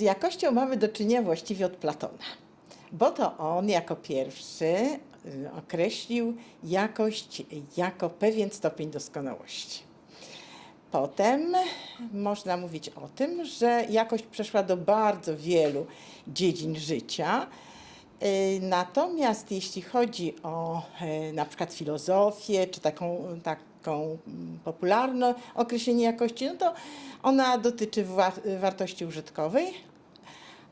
jakością mamy do czynienia właściwie od Platona, bo to on jako pierwszy y, określił jakość jako pewien stopień doskonałości. Potem można mówić o tym, że jakość przeszła do bardzo wielu dziedzin życia. Y, Natomiast jeśli chodzi o y, na przykład filozofię, czy taką, taką mm, popularne określenie jakości, no to ona dotyczy wa- wartości użytkowej,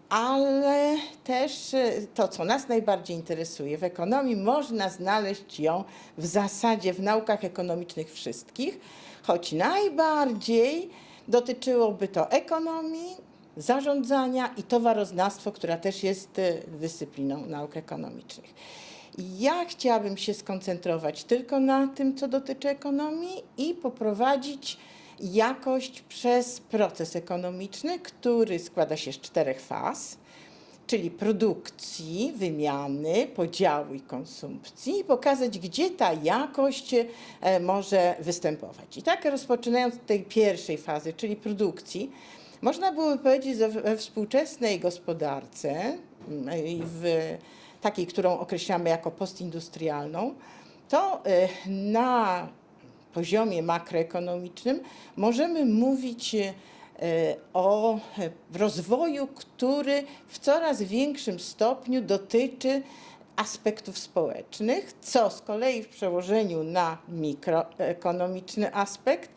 ale też y, to, co nas najbardziej interesuje w ekonomii, można znaleźć ją w zasadzie w naukach ekonomicznych wszystkich, choć najbardziej dotyczyłoby to ekonomii, zarządzania i towaroznawstwo, która też jest y, dyscypliną nauk ekonomicznych. Ja chciałabym się skoncentrować tylko na tym, co dotyczy ekonomii i poprowadzić jakość przez proces ekonomiczny, który składa się z czterech faz, czyli produkcji, wymiany, podziału i konsumpcji, i pokazać, gdzie ta jakość e, może występować. I tak rozpoczynając od tej pierwszej fazy, czyli produkcji, można byłoby powiedzieć, że we współczesnej gospodarce, mm, w takiej, którą określamy jako postindustrialną, to e, na poziomie makroekonomicznym możemy mówić e, o rozwoju, który w coraz większym stopniu dotyczy aspektów społecznych, co z kolei w przełożeniu na mikroekonomiczny aspekt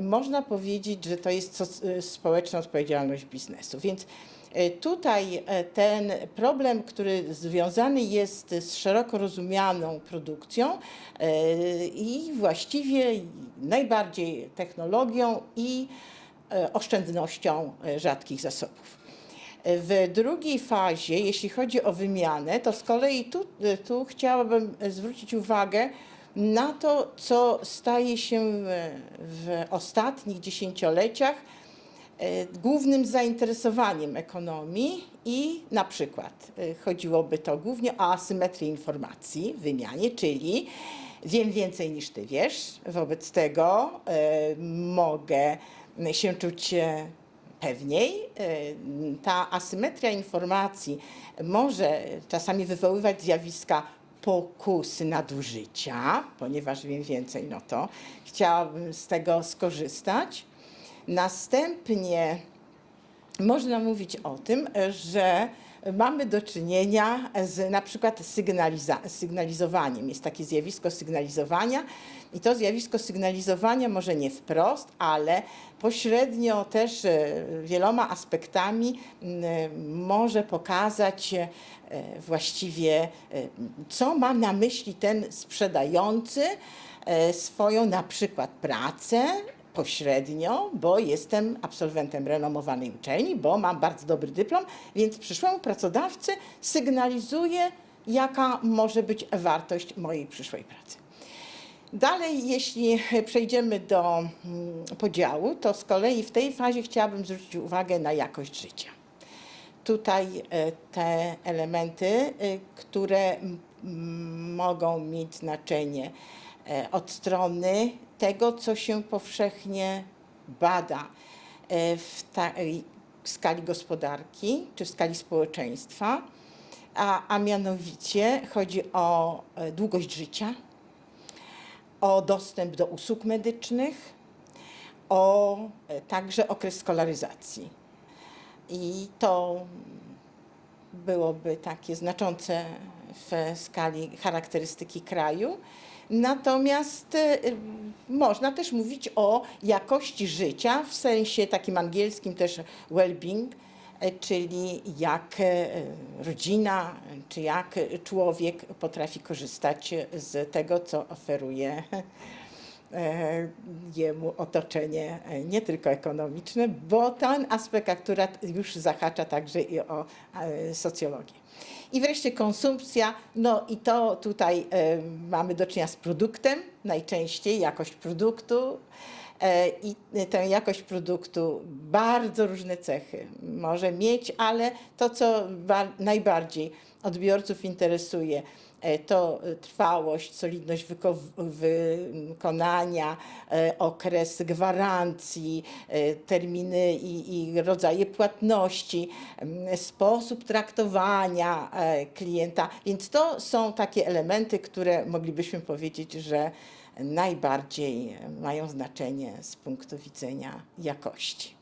można powiedzieć, że to jest soc- społeczna odpowiedzialność biznesu. Więc tutaj e, ten problem, który związany jest z szeroko rozumianą produkcją e, i właściwie najbardziej technologią i e, oszczędnością e, rzadkich zasobów. W drugiej fazie, jeśli chodzi o wymianę, to z kolei tu, tu chciałabym zwrócić uwagę na to, co staje się w ostatnich dziesięcioleciach e, głównym zainteresowaniem ekonomii i na przykład e, chodziłoby to głównie o asymetrię informacji w wymianie, czyli wiem więcej niż ty wiesz, wobec tego e, mogę się czuć e, pewniej. E, Ta asymetria informacji może czasami wywoływać zjawiska pokusy nadużycia, ponieważ wiem więcej, no to chciałabym z tego skorzystać. Następnie można mówić o tym, że mamy do czynienia z na przykład sygnalizowaniem. Jest takie zjawisko sygnalizowania i to zjawisko sygnalizowania może nie wprost, ale pośrednio też e, wieloma aspektami może pokazać e, właściwie, e, co ma na myśli ten sprzedający swoją na przykład pracę, pośrednio, bo jestem absolwentem renomowanej uczelni, bo mam bardzo dobry dyplom, więc przyszłemu pracodawcy sygnalizuję, jaka może być wartość mojej przyszłej pracy. Dalej, jeśli przejdziemy do mm, podziału, to z kolei w tej fazie chciałabym zwrócić uwagę na jakość życia. Tutaj e, te elementy, e, które mogą mieć znaczenie e, od strony tego, co się powszechnie bada e, w tej skali gospodarki czy w skali społeczeństwa, a, a mianowicie chodzi o e, długość życia, o dostęp do usług medycznych, o e, także okres skolaryzacji. I to byłoby takie znaczące w skali charakterystyki kraju. Natomiast e, można też mówić o jakości życia w sensie takim angielskim też well-being, e, czyli jak e, rodzina, czy jak człowiek potrafi korzystać z tego, co oferuje jemu otoczenie e, nie tylko ekonomiczne, bo ten aspekt akurat już zahacza także i o e, socjologię. I wreszcie konsumpcja, no i to tutaj e, mamy do czynienia z produktem, najczęściej jakość produktu. E, I tę jakość produktu bardzo różne cechy może mieć, ale to, co ba- najbardziej odbiorców interesuje, e, to e, trwałość, solidność wyko- wykonania, e, okres gwarancji, terminy i, i rodzaje płatności, sposób traktowania klienta. Więc to są takie elementy, które moglibyśmy powiedzieć, że najbardziej mają znaczenie z punktu widzenia jakości.